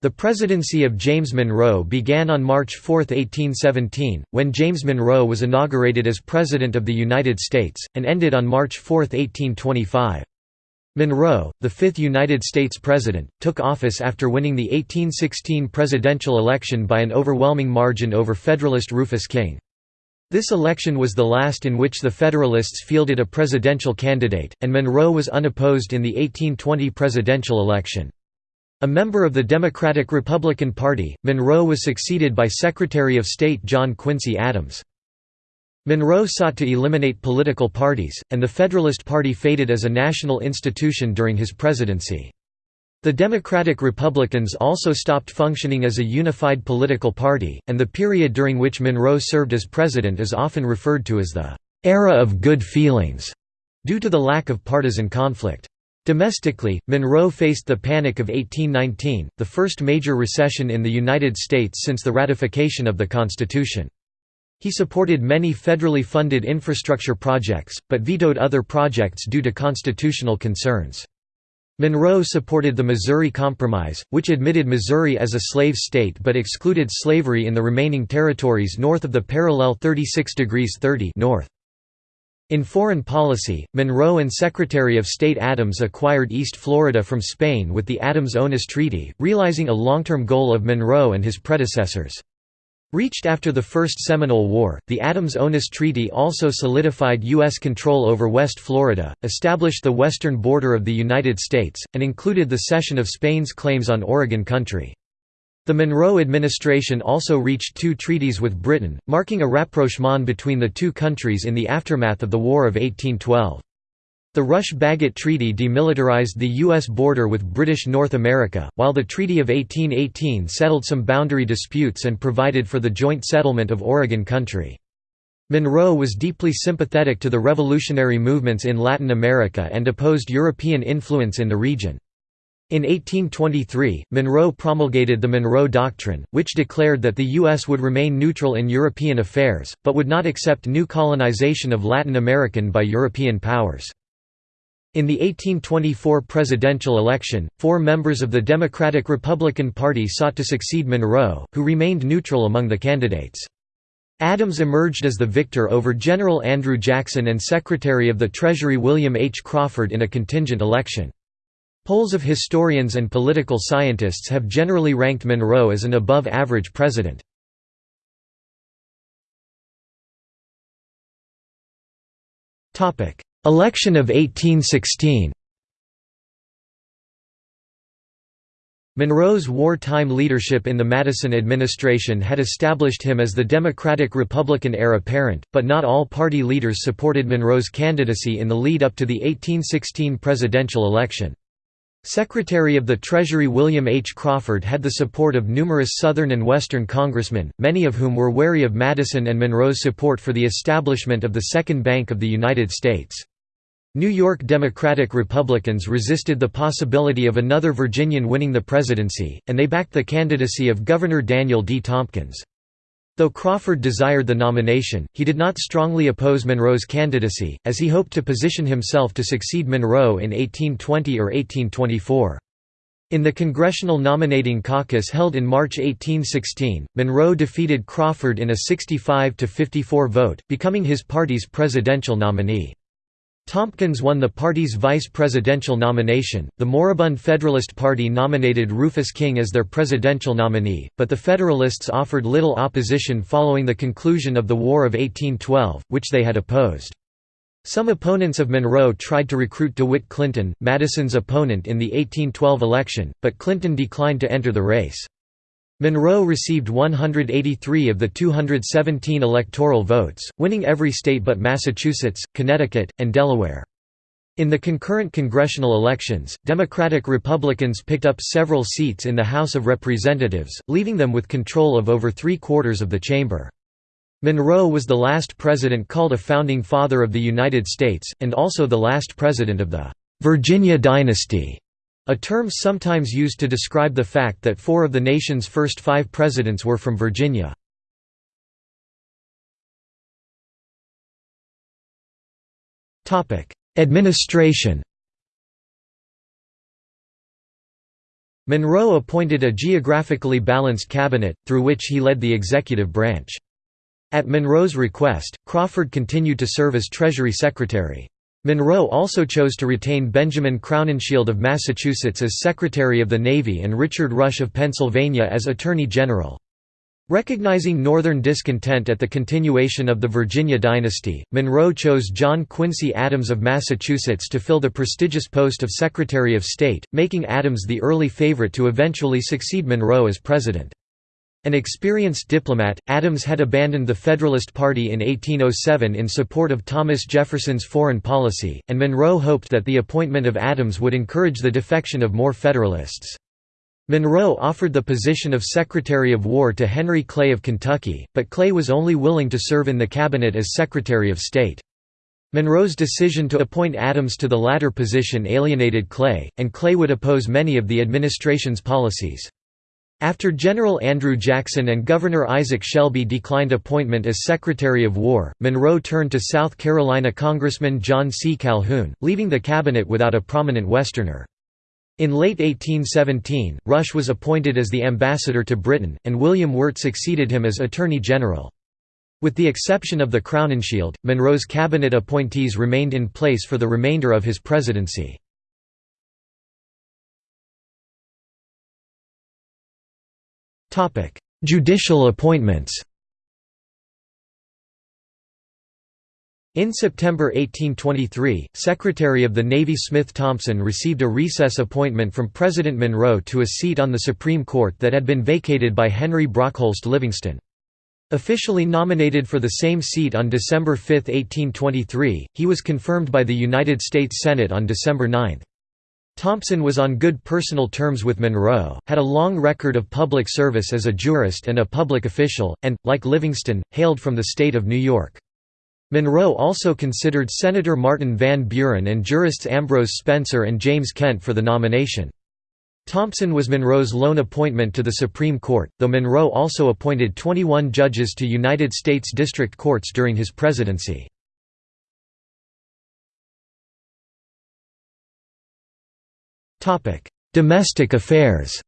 The presidency of James Monroe began on March 4, 1817, when James Monroe was inaugurated as President of the United States, and ended on March 4, 1825. Monroe, the fifth United States President, took office after winning the 1816 presidential election by an overwhelming margin over Federalist Rufus King. This election was the last in which the Federalists fielded a presidential candidate, and Monroe was unopposed in the 1820 presidential election. A member of the Democratic-Republican Party, Monroe was succeeded by Secretary of State John Quincy Adams. Monroe sought to eliminate political parties, and the Federalist Party faded as a national institution during his presidency. The Democratic Republicans also stopped functioning as a unified political party, and the period during which Monroe served as president is often referred to as the «era of good feelings», due to the lack of partisan conflict. Domestically, Monroe faced the Panic of 1819, the first major recession in the United States since the ratification of the Constitution. He supported many federally funded infrastructure projects, but vetoed other projects due to constitutional concerns. Monroe supported the Missouri Compromise, which admitted Missouri as a slave state but excluded slavery in the remaining territories north of the parallel 36 degrees 30 north. In foreign policy, Monroe and Secretary of State Adams acquired East Florida from Spain with the Adams-Onis Treaty, realizing a long-term goal of Monroe and his predecessors. Reached after the First Seminole War, the Adams-Onis Treaty also solidified U.S. control over West Florida, established the western border of the United States, and included the cession of Spain's claims on Oregon country. The Monroe administration also reached two treaties with Britain, marking a rapprochement between the two countries in the aftermath of the War of 1812. The Rush-Bagot Treaty demilitarized the U.S. border with British North America, while the Treaty of 1818 settled some boundary disputes and provided for the joint settlement of Oregon Country. Monroe was deeply sympathetic to the revolutionary movements in Latin America and opposed European influence in the region. In 1823, Monroe promulgated the Monroe Doctrine, which declared that the U.S. would remain neutral in European affairs, but would not accept new colonization of Latin American by European powers. In the 1824 presidential election, four members of the Democratic-Republican Party sought to succeed Monroe, who remained neutral among the candidates. Adams emerged as the victor over General Andrew Jackson and Secretary of the Treasury William H. Crawford in a contingent election. Polls of historians and political scientists have generally ranked Monroe as an above-average president. Election of 1816 Monroe's wartime leadership in the Madison administration had established him as the Democratic-Republican heir apparent, but not all party leaders supported Monroe's candidacy in the lead-up to the 1816 presidential election. Secretary of the Treasury William H. Crawford had the support of numerous Southern and Western congressmen, many of whom were wary of Madison and Monroe's support for the establishment of the Second Bank of the United States. New York Democratic Republicans resisted the possibility of another Virginian winning the presidency, and they backed the candidacy of Governor Daniel D. Tompkins. Though Crawford desired the nomination, he did not strongly oppose Monroe's candidacy, as he hoped to position himself to succeed Monroe in 1820 or 1824. In the Congressional Nominating Caucus held in March 1816, Monroe defeated Crawford in a 65–54 vote, becoming his party's presidential nominee. Tompkins won the party's vice presidential nomination. The moribund Federalist Party nominated Rufus King as their presidential nominee, but the Federalists offered little opposition following the conclusion of the War of 1812, which they had opposed. Some opponents of Monroe tried to recruit DeWitt Clinton, Madison's opponent in the 1812 election, but Clinton declined to enter the race. Monroe received 183 of the 217 electoral votes, winning every state but Massachusetts, Connecticut, and Delaware. In the concurrent congressional elections, Democratic-Republicans picked up several seats in the House of Representatives, leaving them with control of over three-quarters of the chamber. Monroe was the last president called a Founding Father of the United States, and also the last president of the «Virginia dynasty». A term sometimes used to describe the fact that four of the nation's first five presidents were from Virginia. Administration Monroe appointed a geographically balanced cabinet, through which he led the executive branch. At Monroe's request, Crawford continued to serve as Treasury Secretary. Monroe also chose to retain Benjamin Crowninshield of Massachusetts as Secretary of the Navy and Richard Rush of Pennsylvania as Attorney General. Recognizing Northern discontent at the continuation of the Virginia dynasty, Monroe chose John Quincy Adams of Massachusetts to fill the prestigious post of Secretary of State, making Adams the early favorite to eventually succeed Monroe as president. An experienced diplomat, Adams had abandoned the Federalist Party in 1807 in support of Thomas Jefferson's foreign policy, and Monroe hoped that the appointment of Adams would encourage the defection of more Federalists. Monroe offered the position of Secretary of War to Henry Clay of Kentucky, but Clay was only willing to serve in the cabinet as Secretary of State. Monroe's decision to appoint Adams to the latter position alienated Clay, and Clay would oppose many of the administration's policies. After General Andrew Jackson and Governor Isaac Shelby declined appointment as Secretary of War, Monroe turned to South Carolina Congressman John C. Calhoun, leaving the cabinet without a prominent Westerner. In late 1817, Rush was appointed as the ambassador to Britain, and William Wirt succeeded him as Attorney General. With the exception of the Crowninshield, Monroe's cabinet appointees remained in place for the remainder of his presidency. Judicial appointments In September 1823, Secretary of the Navy Smith Thompson received a recess appointment from President Monroe to a seat on the Supreme Court that had been vacated by Henry Brockholst Livingston. Officially nominated for the same seat on December 5, 1823, he was confirmed by the United States Senate on December 9. Thompson was on good personal terms with Monroe, had a long record of public service as a jurist and a public official, and, like Livingston, hailed from the state of New York. Monroe also considered Senator Martin Van Buren and jurists Ambrose Spencer and James Kent for the nomination. Thompson was Monroe's lone appointment to the Supreme Court, though Monroe also appointed 21 judges to United States District Courts during his presidency. Domestic affairs.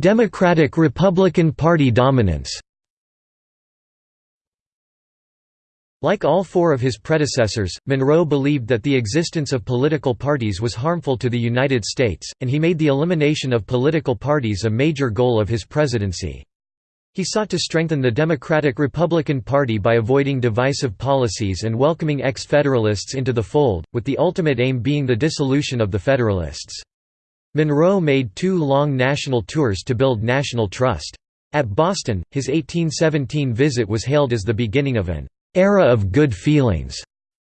Democratic-Republican Party dominance. Like all four of his predecessors, Monroe believed that the existence of political parties was harmful to the United States, and he made the elimination of political parties a major goal of his presidency. He sought to strengthen the Democratic-Republican Party by avoiding divisive policies and welcoming ex-Federalists into the fold, with the ultimate aim being the dissolution of the Federalists. Monroe made two long national tours to build national trust. At Boston, his 1817 visit was hailed as the beginning of an era of good feelings.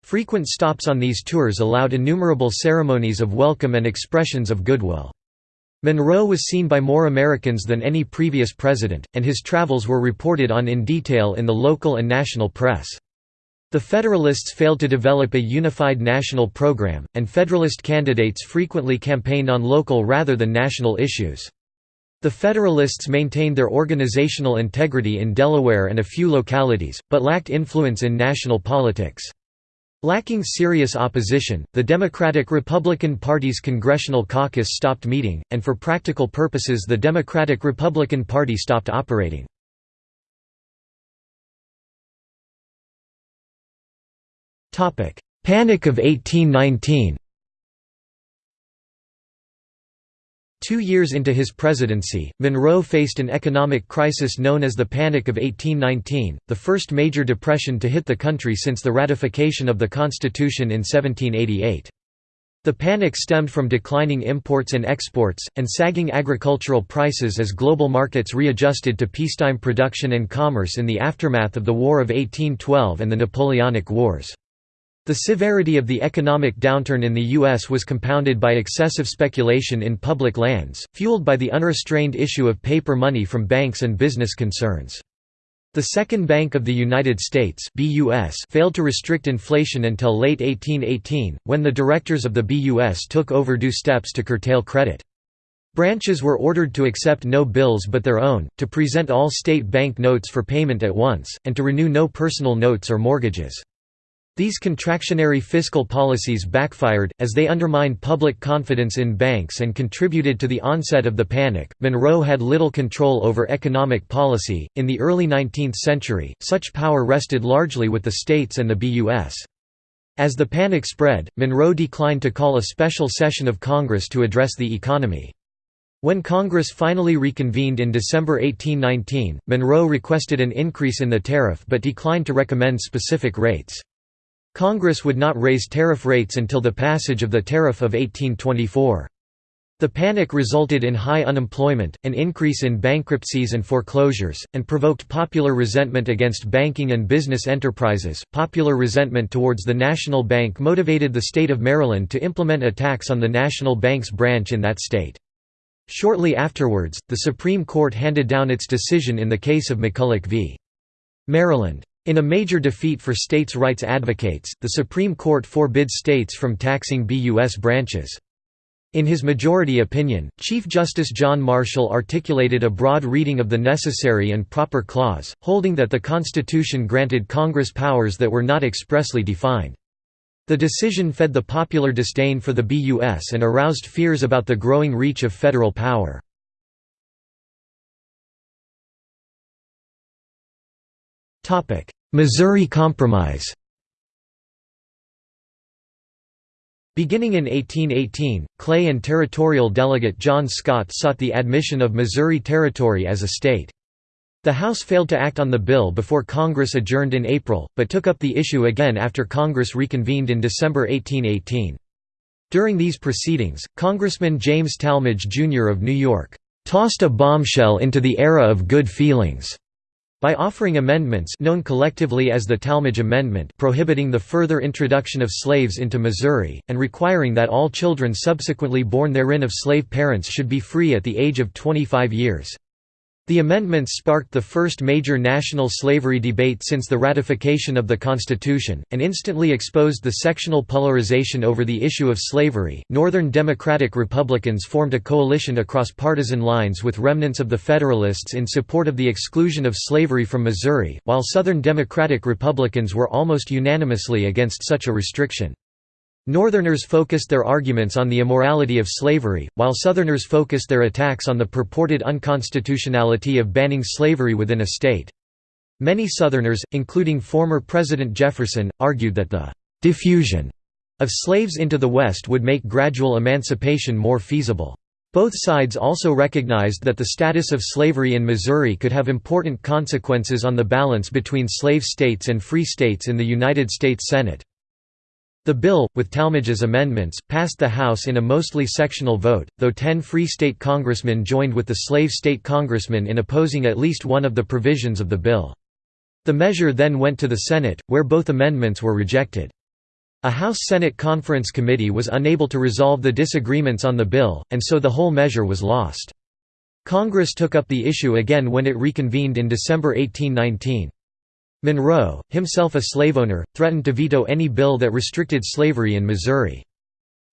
Frequent stops on these tours allowed innumerable ceremonies of welcome and expressions of goodwill. Monroe was seen by more Americans than any previous president, and his travels were reported on in detail in the local and national press. The Federalists failed to develop a unified national program, and Federalist candidates frequently campaigned on local rather than national issues. The Federalists maintained their organizational integrity in Delaware and a few localities, but lacked influence in national politics. Lacking serious opposition, the Democratic-Republican Party's Congressional Caucus stopped meeting, and for practical purposes the Democratic-Republican Party stopped operating. Panic of 1819 Two years into his presidency, Monroe faced an economic crisis known as the Panic of 1819, the first major depression to hit the country since the ratification of the Constitution in 1788. The panic stemmed from declining imports and exports, and sagging agricultural prices as global markets readjusted to peacetime production and commerce in the aftermath of the War of 1812 and the Napoleonic Wars. The severity of the economic downturn in the U.S. was compounded by excessive speculation in public lands, fueled by the unrestrained issue of paper money from banks and business concerns. The Second Bank of the United States BUS failed to restrict inflation until late 1818, when the directors of the BUS took overdue steps to curtail credit. Branches were ordered to accept no bills but their own, to present all state bank notes for payment at once, and to renew no personal notes or mortgages. These contractionary fiscal policies backfired, as they undermined public confidence in banks and contributed to the onset of the panic. Monroe had little control over economic policy. In the early 19th century, such power rested largely with the states and the BUS. As the panic spread, Monroe declined to call a special session of Congress to address the economy. When Congress finally reconvened in December 1819, Monroe requested an increase in the tariff but declined to recommend specific rates. Congress would not raise tariff rates until the passage of the Tariff of 1824. The panic resulted in high unemployment, an increase in bankruptcies and foreclosures, and provoked popular resentment against banking and business enterprises. Popular resentment towards the National Bank motivated the state of Maryland to implement a tax on the National Bank's branch in that state. Shortly afterwards, the Supreme Court handed down its decision in the case of McCulloch v. Maryland. In a major defeat for states' rights advocates, the Supreme Court forbids states from taxing BUS branches. In his majority opinion, Chief Justice John Marshall articulated a broad reading of the Necessary and Proper Clause, holding that the Constitution granted Congress powers that were not expressly defined. The decision fed the popular disdain for the BUS and aroused fears about the growing reach of federal power. Missouri Compromise Beginning in 1818, Clay and territorial delegate John Scott sought the admission of Missouri Territory as a state. The House failed to act on the bill before Congress adjourned in April, but took up the issue again after Congress reconvened in December 1818. During these proceedings, Congressman James Tallmadge Jr. of New York, "...tossed a bombshell into the era of good feelings." By offering amendments known collectively as the Tallmadge Amendment prohibiting the further introduction of slaves into Missouri, and requiring that all children subsequently born therein of slave parents should be free at the age of 25 years. The amendments sparked the first major national slavery debate since the ratification of the Constitution, and instantly exposed the sectional polarization over the issue of slavery. Northern Democratic Republicans formed a coalition across partisan lines with remnants of the Federalists in support of the exclusion of slavery from Missouri, while Southern Democratic Republicans were almost unanimously against such a restriction. Northerners focused their arguments on the immorality of slavery, while Southerners focused their attacks on the purported unconstitutionality of banning slavery within a state. Many Southerners, including former President Jefferson, argued that the «diffusion» of slaves into the West would make gradual emancipation more feasible. Both sides also recognized that the status of slavery in Missouri could have important consequences on the balance between slave states and free states in the United States Senate. The bill, with Tallmadge's amendments, passed the House in a mostly sectional vote, though ten Free State congressmen joined with the slave state congressmen in opposing at least one of the provisions of the bill. The measure then went to the Senate, where both amendments were rejected. A House-Senate Conference Committee was unable to resolve the disagreements on the bill, and so the whole measure was lost. Congress took up the issue again when it reconvened in December 1819. Monroe, himself a slaveowner, threatened to veto any bill that restricted slavery in Missouri.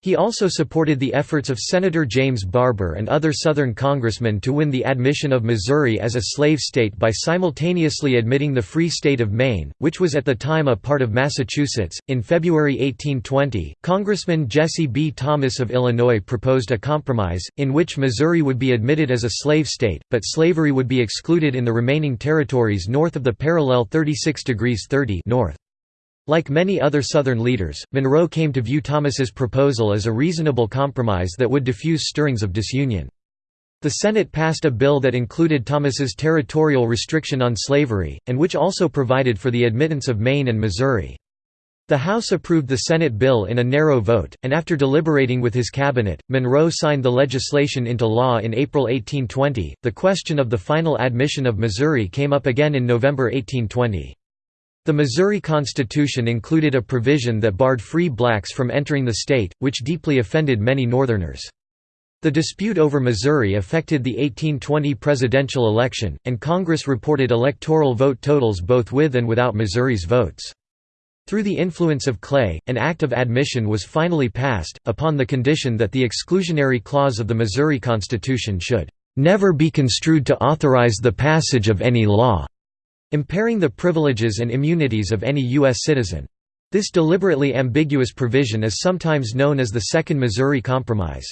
He also supported the efforts of Senator James Barbour and other Southern congressmen to win the admission of Missouri as a slave state by simultaneously admitting the Free State of Maine, which was at the time a part of Massachusetts. In February 1820, Congressman Jesse B. Thomas of Illinois proposed a compromise, in which Missouri would be admitted as a slave state, but slavery would be excluded in the remaining territories north of the parallel 36 degrees 30 north. Like many other Southern leaders, Monroe came to view Thomas's proposal as a reasonable compromise that would diffuse stirrings of disunion. The Senate passed a bill that included Thomas's territorial restriction on slavery, and which also provided for the admittance of Maine and Missouri. The House approved the Senate bill in a narrow vote, and after deliberating with his cabinet, Monroe signed the legislation into law in April 1820. The question of the final admission of Missouri came up again in November 1820. The Missouri Constitution included a provision that barred free blacks from entering the state, which deeply offended many Northerners. The dispute over Missouri affected the 1820 presidential election, and Congress reported electoral vote totals both with and without Missouri's votes. Through the influence of Clay, an act of admission was finally passed, upon the condition that the exclusionary clause of the Missouri Constitution should "...never be construed to authorize the passage of any law." Impairing the privileges and immunities of any U.S. citizen. This deliberately ambiguous provision is sometimes known as the Second Missouri Compromise.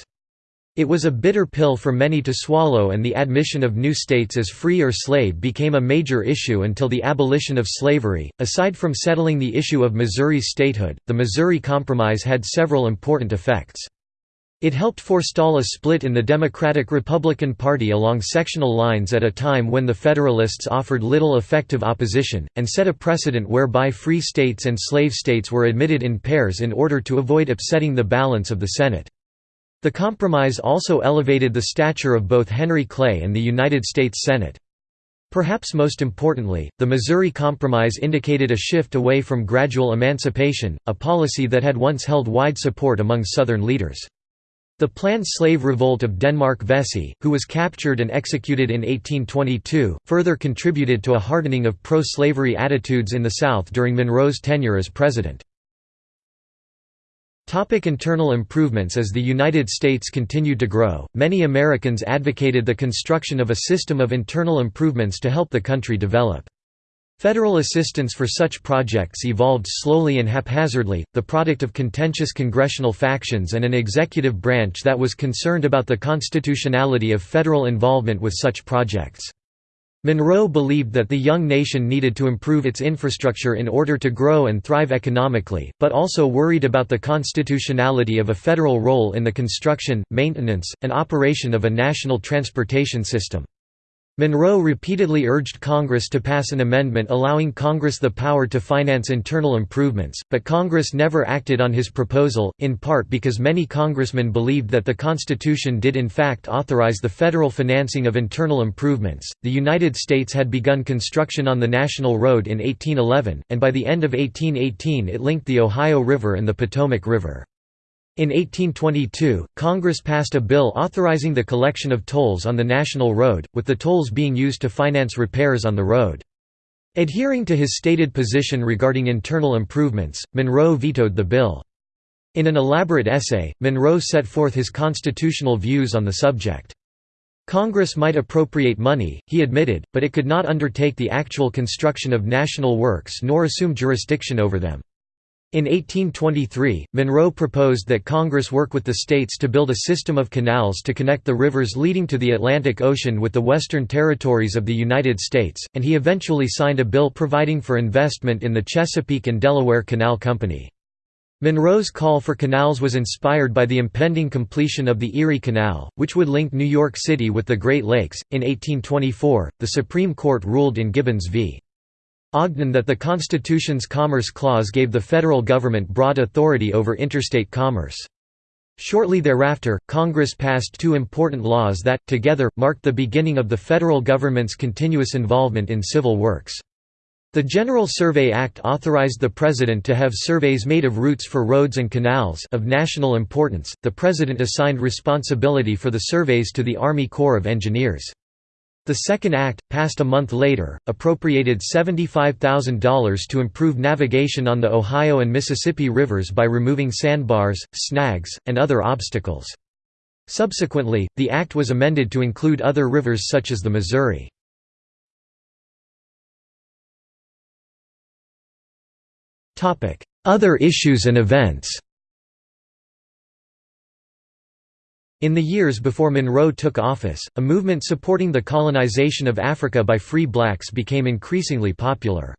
It was a bitter pill for many to swallow and the admission of new states as free or slave became a major issue until the abolition of slavery. Aside from settling the issue of Missouri's statehood, the Missouri Compromise had several important effects. It helped forestall a split in the Democratic-Republican Party along sectional lines at a time when the Federalists offered little effective opposition, and set a precedent whereby free states and slave states were admitted in pairs in order to avoid upsetting the balance of the Senate. The compromise also elevated the stature of both Henry Clay and the United States Senate. Perhaps most importantly, the Missouri Compromise indicated a shift away from gradual emancipation, a policy that had once held wide support among Southern leaders. The planned slave revolt of Denmark Vesey, who was captured and executed in 1822, further contributed to a hardening of pro-slavery attitudes in the South during Monroe's tenure as president. Topic internal improvements As the United States continued to grow, many Americans advocated the construction of a system of internal improvements to help the country develop. Federal assistance for such projects evolved slowly and haphazardly, the product of contentious congressional factions and an executive branch that was concerned about the constitutionality of federal involvement with such projects. Monroe believed that the young nation needed to improve its infrastructure in order to grow and thrive economically, but also worried about the constitutionality of a federal role in the construction, maintenance, and operation of a national transportation system. Monroe repeatedly urged Congress to pass an amendment allowing Congress the power to finance internal improvements, but Congress never acted on his proposal, in part because many congressmen believed that the Constitution did in fact authorize the federal financing of internal improvements. The United States had begun construction on the National Road in 1811, and by the end of 1818 it linked the Ohio River and the Potomac River. In 1822, Congress passed a bill authorizing the collection of tolls on the national road, with the tolls being used to finance repairs on the road. Adhering to his stated position regarding internal improvements, Monroe vetoed the bill. In an elaborate essay, Monroe set forth his constitutional views on the subject. Congress might appropriate money, he admitted, but it could not undertake the actual construction of national works nor assume jurisdiction over them. In 1823, Monroe proposed that Congress work with the states to build a system of canals to connect the rivers leading to the Atlantic Ocean with the western territories of the United States, and he eventually signed a bill providing for investment in the Chesapeake and Delaware Canal Company. Monroe's call for canals was inspired by the impending completion of the Erie Canal, which would link New York City with the Great Lakes. In 1824, the Supreme Court ruled in Gibbons v. Ogden that the Constitution's Commerce Clause gave the federal government broad authority over interstate commerce. Shortly thereafter, Congress passed two important laws that, together, marked the beginning of the federal government's continuous involvement in civil works. The General Survey Act authorized the President to have surveys made of routes for roads and canals of national importance. The President assigned responsibility for the surveys to the Army Corps of Engineers. The Second Act, passed a month later, appropriated $75,000 to improve navigation on the Ohio and Mississippi rivers by removing sandbars, snags, and other obstacles. Subsequently, the act was amended to include other rivers such as the Missouri. Other issues and events In the years before Monroe took office, a movement supporting the colonization of Africa by free blacks became increasingly popular.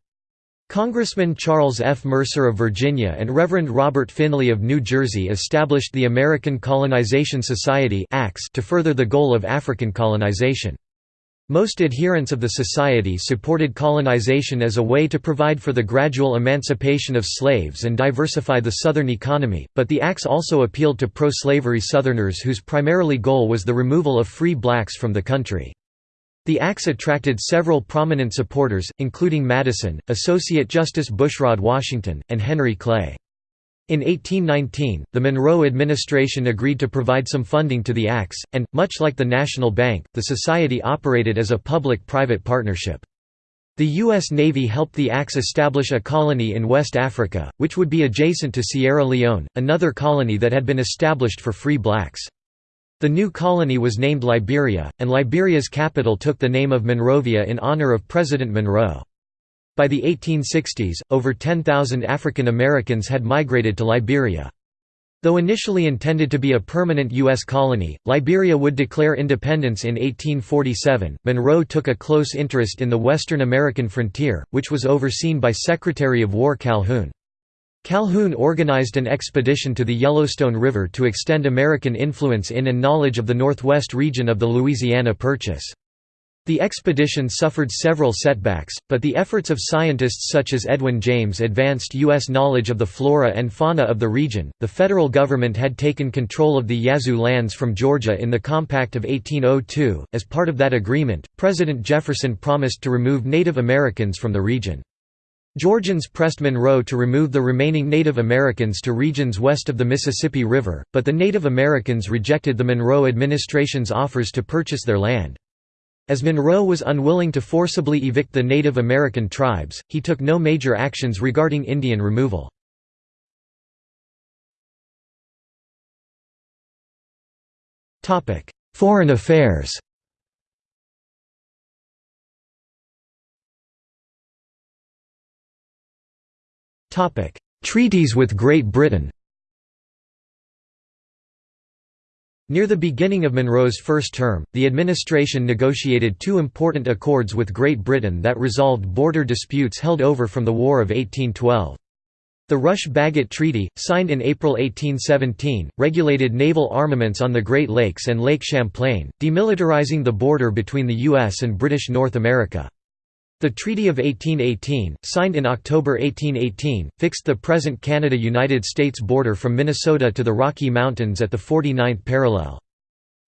Congressman Charles F. Mercer of Virginia and Reverend Robert Finley of New Jersey established the American Colonization Society to further the goal of African colonization. Most adherents of the society supported colonization as a way to provide for the gradual emancipation of slaves and diversify the Southern economy, but the ACS also appealed to pro-slavery Southerners whose primarily goal was the removal of free blacks from the country. The ACS attracted several prominent supporters, including Madison, Associate Justice Bushrod Washington, and Henry Clay. In 1819, the Monroe administration agreed to provide some funding to the ACS, and, much like the National Bank, the society operated as a public-private partnership. The U.S. Navy helped the ACS establish a colony in West Africa, which would be adjacent to Sierra Leone, another colony that had been established for free blacks. The new colony was named Liberia, and Liberia's capital took the name of Monrovia in honor of President Monroe. By the 1860s, over 10,000 African Americans had migrated to Liberia. Though initially intended to be a permanent U.S. colony, Liberia would declare independence in 1847. Monroe took a close interest in the Western American frontier, which was overseen by Secretary of War Calhoun. Calhoun organized an expedition to the Yellowstone River to extend American influence in and knowledge of the northwest region of the Louisiana Purchase. The expedition suffered several setbacks, but the efforts of scientists such as Edwin James advanced U.S. knowledge of the flora and fauna of the region. The federal government had taken control of the Yazoo lands from Georgia in the Compact of 1802. As part of that agreement, President Jefferson promised to remove Native Americans from the region. Georgians pressed Monroe to remove the remaining Native Americans to regions west of the Mississippi River, but the Native Americans rejected the Monroe administration's offers to purchase their land. As Monroe was unwilling to forcibly evict the Native American tribes, he took no major actions regarding Indian removal. Foreign affairs Treaties with Great Britain Near the beginning of Monroe's first term, the administration negotiated two important accords with Great Britain that resolved border disputes held over from the War of 1812. The Rush-Bagot Treaty, signed in April 1817, regulated naval armaments on the Great Lakes and Lake Champlain, demilitarizing the border between the U.S. and British North America. The Treaty of 1818, signed in October 1818, fixed the present Canada–United States border from Minnesota to the Rocky Mountains at the 49th parallel.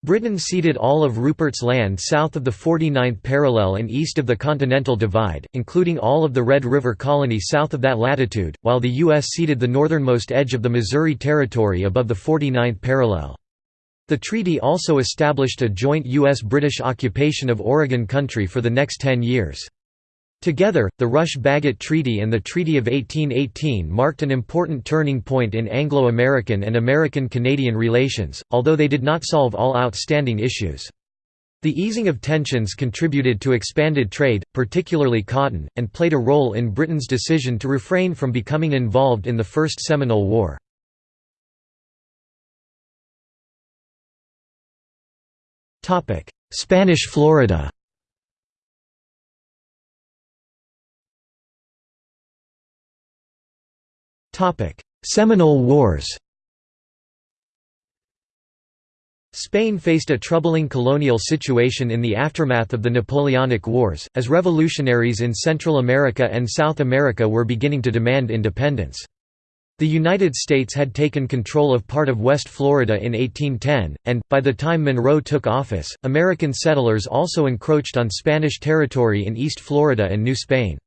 Britain ceded all of Rupert's land south of the 49th parallel and east of the Continental Divide, including all of the Red River Colony south of that latitude, while the U.S. ceded the northernmost edge of the Missouri Territory above the 49th parallel. The treaty also established a joint U.S.-British occupation of Oregon Country for the next ten years. Together, the Rush-Bagot Treaty and the Treaty of 1818 marked an important turning point in Anglo-American and American-Canadian relations, although they did not solve all outstanding issues. The easing of tensions contributed to expanded trade, particularly cotton, and played a role in Britain's decision to refrain from becoming involved in the First Seminole War. Spanish Florida Seminole Wars Spain faced a troubling colonial situation in the aftermath of the Napoleonic Wars, as revolutionaries in Central America and South America were beginning to demand independence. The United States had taken control of part of West Florida in 1810, and, by the time Monroe took office, American settlers also encroached on Spanish territory in East Florida and New Spain.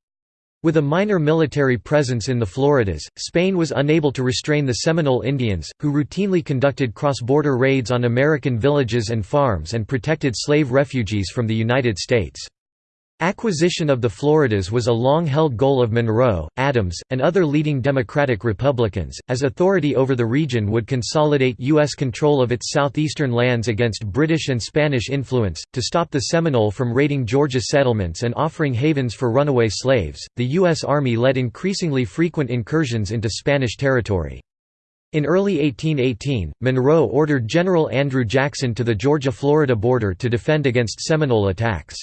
With a minor military presence in the Floridas, Spain was unable to restrain the Seminole Indians, who routinely conducted cross-border raids on American villages and farms and protected slave refugees from the United States. Acquisition of the Floridas was a long-held goal of Monroe, Adams, and other leading Democratic Republicans, as authority over the region would consolidate U.S. control of its southeastern lands against British and Spanish influence, to stop the Seminole from raiding Georgia settlements and offering havens for runaway slaves. The U.S. Army led increasingly frequent incursions into Spanish territory. In early 1818, Monroe ordered General Andrew Jackson to the Georgia-Florida border to defend against Seminole attacks.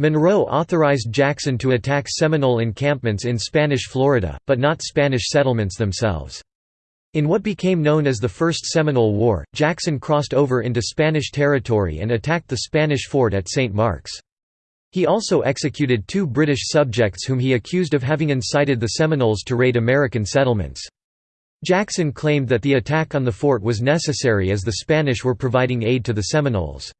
Monroe authorized Jackson to attack Seminole encampments in Spanish Florida, but not Spanish settlements themselves. In what became known as the First Seminole War, Jackson crossed over into Spanish territory and attacked the Spanish fort at St. Mark's. He also executed two British subjects whom he accused of having incited the Seminoles to raid American settlements. Jackson claimed that the attack on the fort was necessary as the Spanish were providing aid to the Seminoles.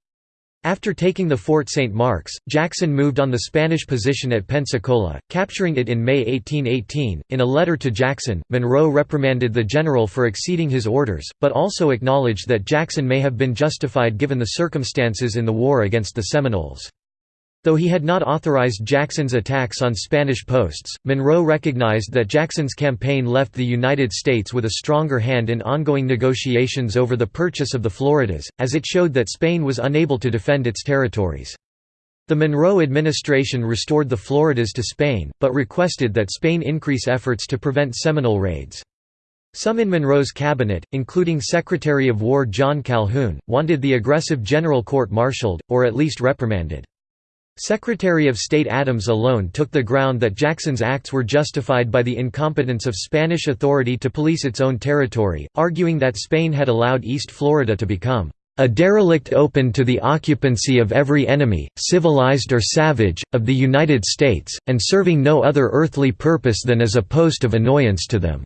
After taking the Fort St. Mark's, Jackson moved on the Spanish position at Pensacola, capturing it in May 1818. In a letter to Jackson, Monroe reprimanded the general for exceeding his orders, but also acknowledged that Jackson may have been justified given the circumstances in the war against the Seminoles. Though he had not authorized Jackson's attacks on Spanish posts, Monroe recognized that Jackson's campaign left the United States with a stronger hand in ongoing negotiations over the purchase of the Floridas, as it showed that Spain was unable to defend its territories. The Monroe administration restored the Floridas to Spain, but requested that Spain increase efforts to prevent Seminole raids. Some in Monroe's cabinet, including Secretary of War John Calhoun, wanted the aggressive general court-martialed, or at least reprimanded. Secretary of State Adams alone took the ground that Jackson's acts were justified by the incompetence of Spanish authority to police its own territory, arguing that Spain had allowed East Florida to become a derelict open to the occupancy of every enemy, civilized or savage, of the United States, and serving no other earthly purpose than as a post of annoyance to them."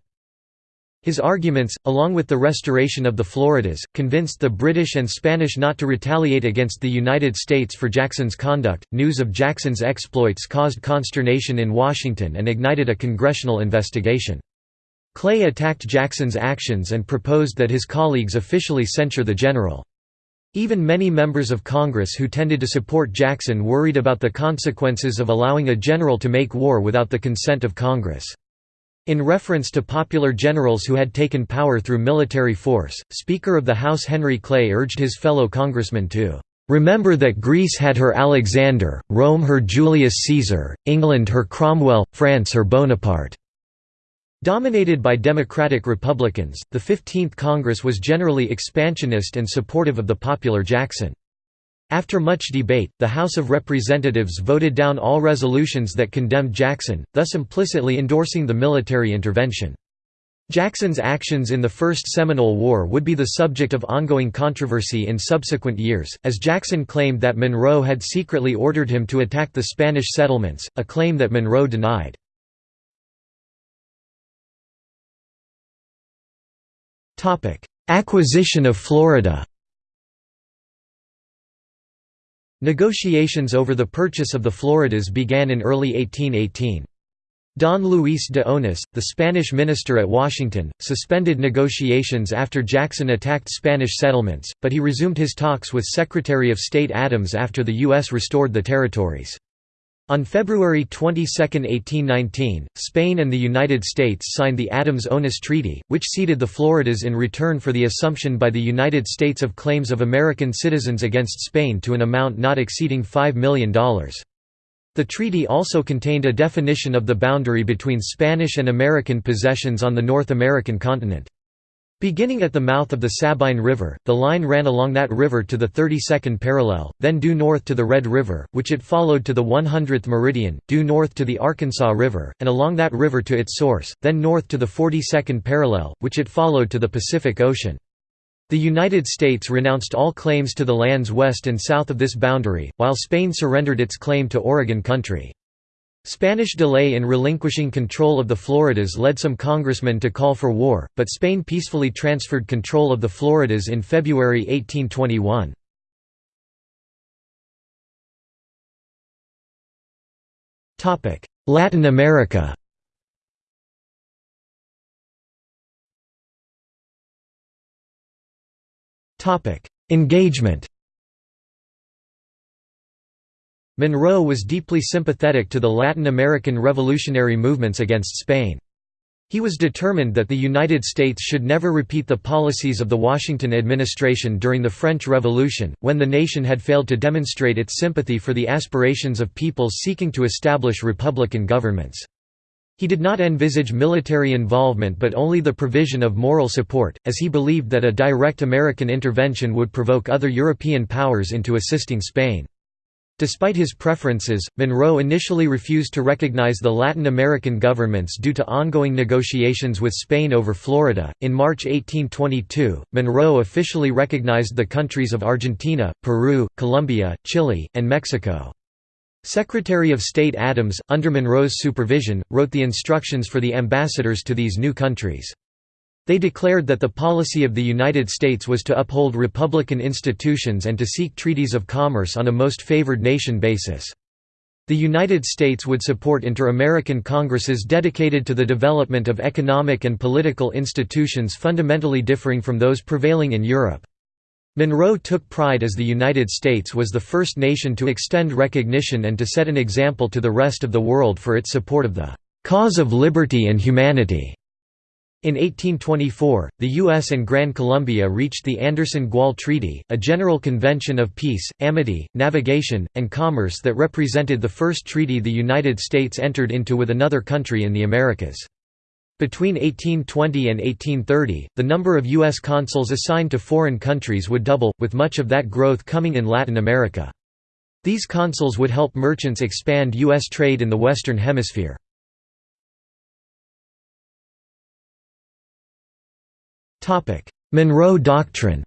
His arguments, along with the restoration of the Floridas, convinced the British and Spanish not to retaliate against the United States for Jackson's conduct. News of Jackson's exploits caused consternation in Washington and ignited a congressional investigation. Clay attacked Jackson's actions and proposed that his colleagues officially censure the general. Even many members of Congress who tended to support Jackson worried about the consequences of allowing a general to make war without the consent of Congress. In reference to popular generals who had taken power through military force, Speaker of the House Henry Clay urged his fellow congressmen to "...remember that Greece had her Alexander, Rome her Julius Caesar, England her Cromwell, France her Bonaparte." Dominated by Democratic Republicans, the 15th Congress was generally expansionist and supportive of the popular Jackson. After much debate, the House of Representatives voted down all resolutions that condemned Jackson, thus implicitly endorsing the military intervention. Jackson's actions in the First Seminole War would be the subject of ongoing controversy in subsequent years, as Jackson claimed that Monroe had secretly ordered him to attack the Spanish settlements, a claim that Monroe denied. Acquisition of Florida Negotiations over the purchase of the Floridas began in early 1818. Don Luis de Onís, the Spanish minister at Washington, suspended negotiations after Jackson attacked Spanish settlements, but he resumed his talks with Secretary of State Adams after the U.S. restored the territories. On February 22, 1819, Spain and the United States signed the Adams-Onís Treaty, which ceded the Floridas in return for the assumption by the United States of claims of American citizens against Spain to an amount not exceeding $5 million. The treaty also contained a definition of the boundary between Spanish and American possessions on the North American continent. Beginning at the mouth of the Sabine River, the line ran along that river to the 32nd parallel, then due north to the Red River, which it followed to the 100th meridian, due north to the Arkansas River, and along that river to its source, then north to the 42nd parallel, which it followed to the Pacific Ocean. The United States renounced all claims to the lands west and south of this boundary, while Spain surrendered its claim to Oregon country. Spanish delay in relinquishing control of the Floridas led some congressmen to call for war, but Spain peacefully transferred control of the Floridas in February 1821. Latin America Engagement Monroe was deeply sympathetic to the Latin American revolutionary movements against Spain. He was determined that the United States should never repeat the policies of the Washington administration during the French Revolution, when the nation had failed to demonstrate its sympathy for the aspirations of peoples seeking to establish republican governments. He did not envisage military involvement but only the provision of moral support, as he believed that a direct American intervention would provoke other European powers into assisting Spain. Despite his preferences, Monroe initially refused to recognize the Latin American governments due to ongoing negotiations with Spain over Florida. In March 1822, Monroe officially recognized the countries of Argentina, Peru, Colombia, Chile, and Mexico. Secretary of State Adams, under Monroe's supervision, wrote the instructions for the ambassadors to these new countries. They declared that the policy of the United States was to uphold republican institutions and to seek treaties of commerce on a most favored nation basis. The United States would support inter-American congresses dedicated to the development of economic and political institutions fundamentally differing from those prevailing in Europe. Monroe took pride as the United States was the first nation to extend recognition and to set an example to the rest of the world for its support of the "...cause of liberty and humanity." In 1824, the U.S. and Gran Colombia reached the Anderson-Gual Treaty, a general convention of peace, amity, navigation, and commerce that represented the first treaty the United States entered into with another country in the Americas. Between 1820 and 1830, the number of U.S. consuls assigned to foreign countries would double, with much of that growth coming in Latin America. These consuls would help merchants expand U.S. trade in the Western Hemisphere. Monroe Doctrine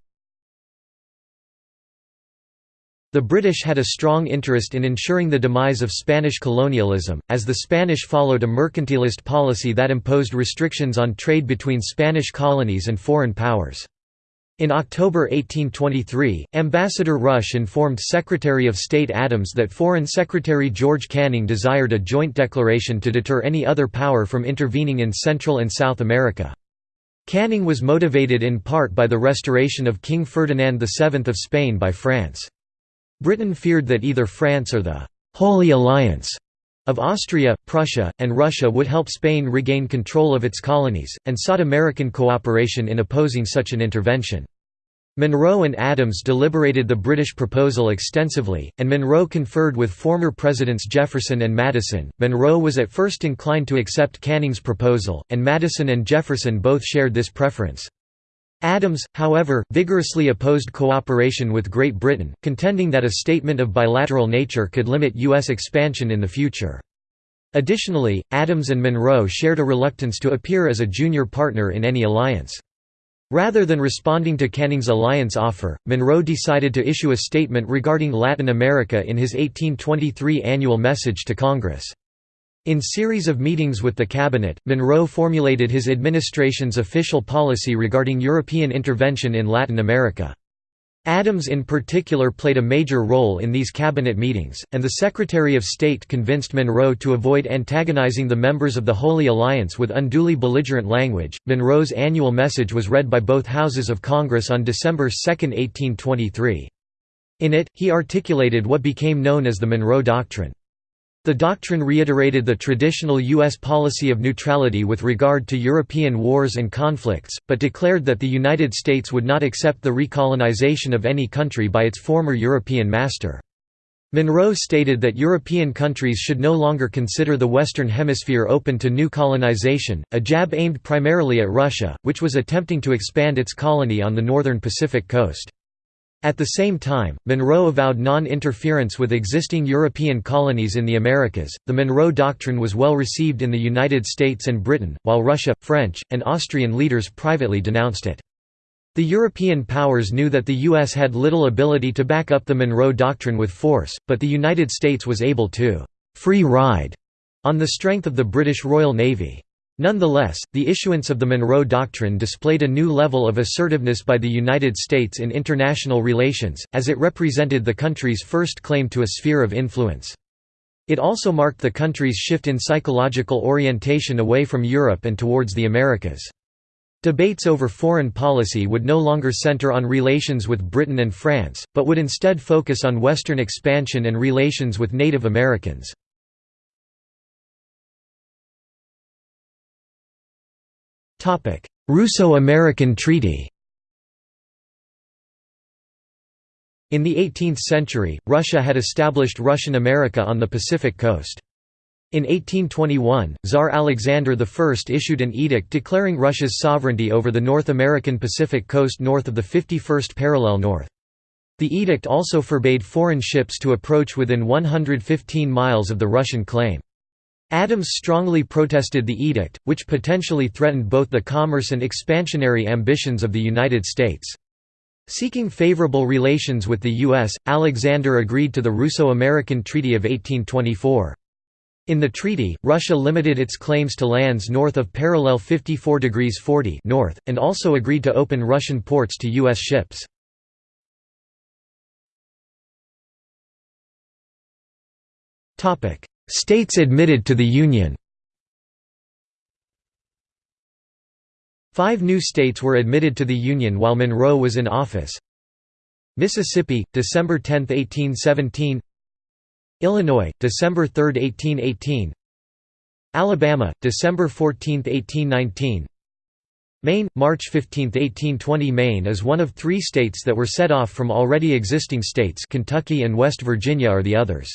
The British had a strong interest in ensuring the demise of Spanish colonialism, as the Spanish followed a mercantilist policy that imposed restrictions on trade between Spanish colonies and foreign powers. In October 1823, Ambassador Rush informed Secretary of State Adams that Foreign Secretary George Canning desired a joint declaration to deter any other power from intervening in Central and South America. Canning was motivated in part by the restoration of King Ferdinand VII of Spain by France. Britain feared that either France or the «Holy Alliance» of Austria, Prussia, and Russia would help Spain regain control of its colonies, and sought American cooperation in opposing such an intervention. Monroe and Adams deliberated the British proposal extensively, and Monroe conferred with former Presidents Jefferson and Madison. Monroe was at first inclined to accept Canning's proposal, and Madison and Jefferson both shared this preference. Adams, however, vigorously opposed cooperation with Great Britain, contending that a statement of bilateral nature could limit U.S. expansion in the future. Additionally, Adams and Monroe shared a reluctance to appear as a junior partner in any alliance. Rather than responding to Canning's alliance offer, Monroe decided to issue a statement regarding Latin America in his 1823 annual message to Congress. In series of meetings with the cabinet, Monroe formulated his administration's official policy regarding European intervention in Latin America. Adams in particular played a major role in these cabinet meetings, and the Secretary of State convinced Monroe to avoid antagonizing the members of the Holy Alliance with unduly belligerent language. Monroe's annual message was read by both houses of Congress on December 2, 1823. In it, he articulated what became known as the Monroe Doctrine. The doctrine reiterated the traditional U.S. policy of neutrality with regard to European wars and conflicts, but declared that the United States would not accept the recolonization of any country by its former European master. Monroe stated that European countries should no longer consider the Western Hemisphere open to new colonization, a jab aimed primarily at Russia, which was attempting to expand its colony on the northern Pacific coast. At the same time, Monroe avowed non interference with existing European colonies in the Americas. The Monroe Doctrine was well received in the United States and Britain, while Russia, French, and Austrian leaders privately denounced it. The European powers knew that the U.S. had little ability to back up the Monroe Doctrine with force, but the United States was able to free ride on the strength of the British Royal Navy. Nonetheless, the issuance of the Monroe Doctrine displayed a new level of assertiveness by the United States in international relations, as it represented the country's first claim to a sphere of influence. It also marked the country's shift in psychological orientation away from Europe and towards the Americas. Debates over foreign policy would no longer center on relations with Britain and France, but would instead focus on Western expansion and relations with Native Americans. Russo-American Treaty In the 18th century, Russia had established Russian America on the Pacific coast. In 1821, Tsar Alexander I issued an edict declaring Russia's sovereignty over the North American Pacific coast north of the 51st parallel north. The edict also forbade foreign ships to approach within 115 miles of the Russian claim. Adams strongly protested the edict, which potentially threatened both the commerce and expansionary ambitions of the United States. Seeking favorable relations with the U.S., Alexander agreed to the Russo-American Treaty of 1824. In the treaty, Russia limited its claims to lands north of parallel 54 degrees 40 north, and also agreed to open Russian ports to U.S. ships. States admitted to the Union. Five new states were admitted to the Union while Monroe was in office. Mississippi, December 10, 1817 Illinois, December 3, 1818 Alabama, December 14, 1819 Maine, March 15, 1820 Maine is one of three states that were set off from already existing states. Kentucky and West Virginia are the others.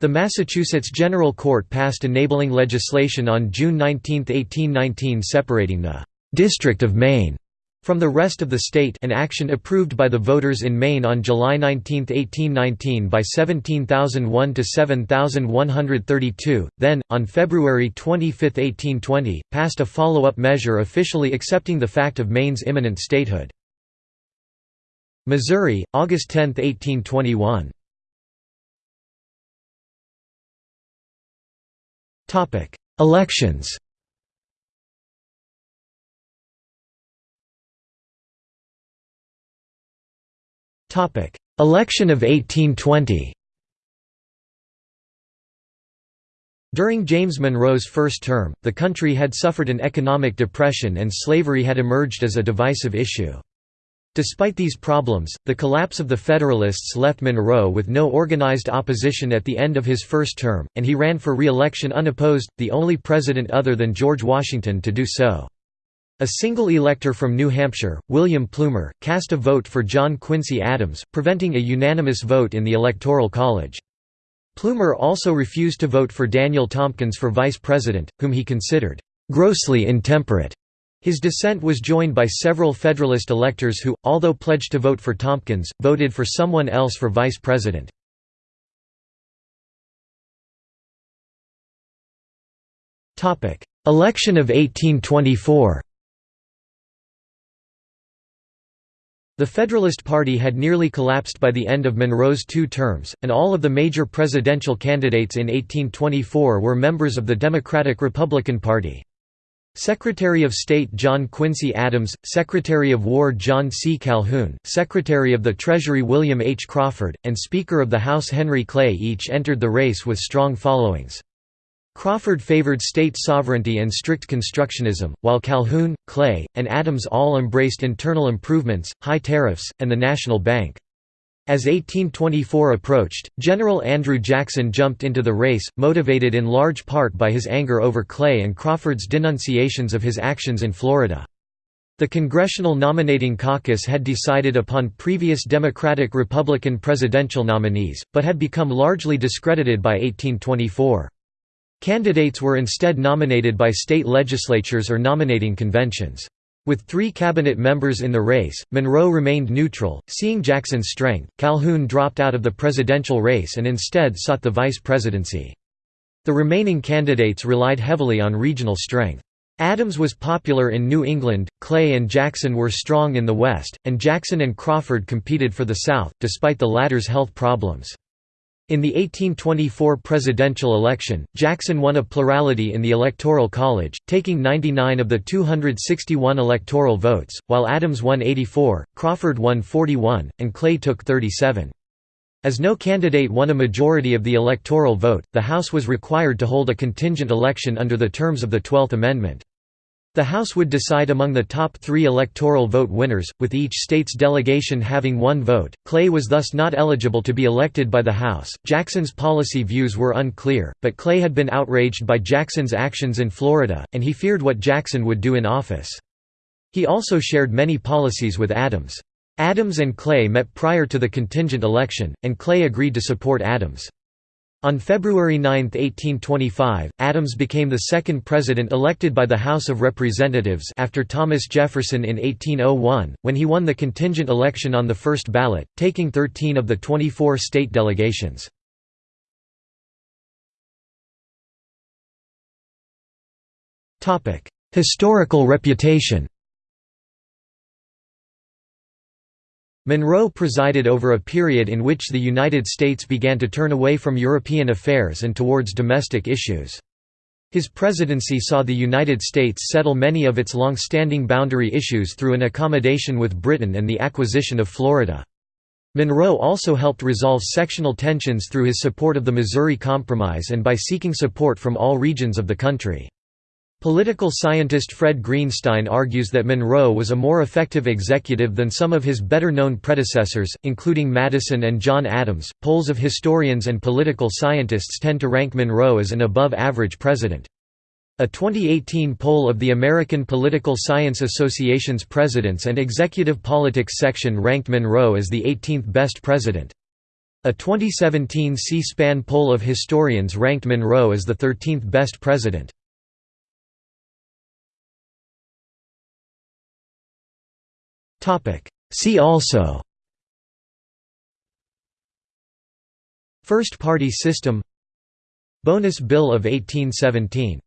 The Massachusetts General Court passed enabling legislation on June 19, 1819 separating the «District of Maine» from the rest of the state an action approved by the voters in Maine on July 19, 1819 by 17,001 to 7,132, then, on February 25, 1820, passed a follow-up measure officially accepting the fact of Maine's imminent statehood. Missouri, August 10, 1821 Elections. Topic: Election of 1820 During James Monroe's first term, the country had suffered an economic depression and slavery had emerged as a divisive issue. Despite these problems, the collapse of the Federalists left Monroe with no organized opposition at the end of his first term, and he ran for re-election unopposed, the only president other than George Washington to do so. A single elector from New Hampshire, William Plumer, cast a vote for John Quincy Adams, preventing a unanimous vote in the Electoral College. Plumer also refused to vote for Daniel Tompkins for vice president, whom he considered grossly intemperate. His dissent was joined by several Federalist electors who, although pledged to vote for Tompkins, voted for someone else for vice president. Election of 1824 The Federalist Party had nearly collapsed by the end of Monroe's two terms, and all of the major presidential candidates in 1824 were members of the Democratic-Republican Party. Secretary of State John Quincy Adams, Secretary of War John C. Calhoun, Secretary of the Treasury William H. Crawford, and Speaker of the House Henry Clay each entered the race with strong followings. Crawford favored state sovereignty and strict constructionism, while Calhoun, Clay, and Adams all embraced internal improvements, high tariffs, and the National Bank. As 1824 approached, General Andrew Jackson jumped into the race, motivated in large part by his anger over Clay and Crawford's denunciations of his actions in Florida. The Congressional Nominating Caucus had decided upon previous Democratic-Republican presidential nominees, but had become largely discredited by 1824. Candidates were instead nominated by state legislatures or nominating conventions. With three cabinet members in the race, Monroe remained neutral, seeing Jackson's strength. Calhoun dropped out of the presidential race and instead sought the vice presidency. The remaining candidates relied heavily on regional strength. Adams was popular in New England, Clay and Jackson were strong in the West, and Jackson and Crawford competed for the South, despite the latter's health problems. In the 1824 presidential election, Jackson won a plurality in the Electoral College, taking 99 of the 261 electoral votes, while Adams won 84, Crawford won 41, and Clay took 37. As no candidate won a majority of the electoral vote, the House was required to hold a contingent election under the terms of the Twelfth Amendment. The House would decide among the top three electoral vote winners, with each state's delegation having one vote. Clay was thus not eligible to be elected by the House. Jackson's policy views were unclear, but Clay had been outraged by Jackson's actions in Florida, and he feared what Jackson would do in office. He also shared many policies with Adams. Adams and Clay met prior to the contingent election, and Clay agreed to support Adams. On February 9, 1825, Adams became the second president elected by the House of Representatives after Thomas Jefferson in 1801, when he won the contingent election on the first ballot, taking 13 of the 24 state delegations. Historical reputation Monroe presided over a period in which the United States began to turn away from European affairs and towards domestic issues. His presidency saw the United States settle many of its long-standing boundary issues through an accommodation with Britain and the acquisition of Florida. Monroe also helped resolve sectional tensions through his support of the Missouri Compromise and by seeking support from all regions of the country. Political scientist Fred Greenstein argues that Monroe was a more effective executive than some of his better known predecessors, including Madison and John Adams. Polls of historians and political scientists tend to rank Monroe as an above average president. A 2018 poll of the American Political Science Association's Presidents and Executive Politics section ranked Monroe as the 18th best president. A 2017 C-SPAN poll of historians ranked Monroe as the 13th best president. See also. First party system. Bonus Bill of 1817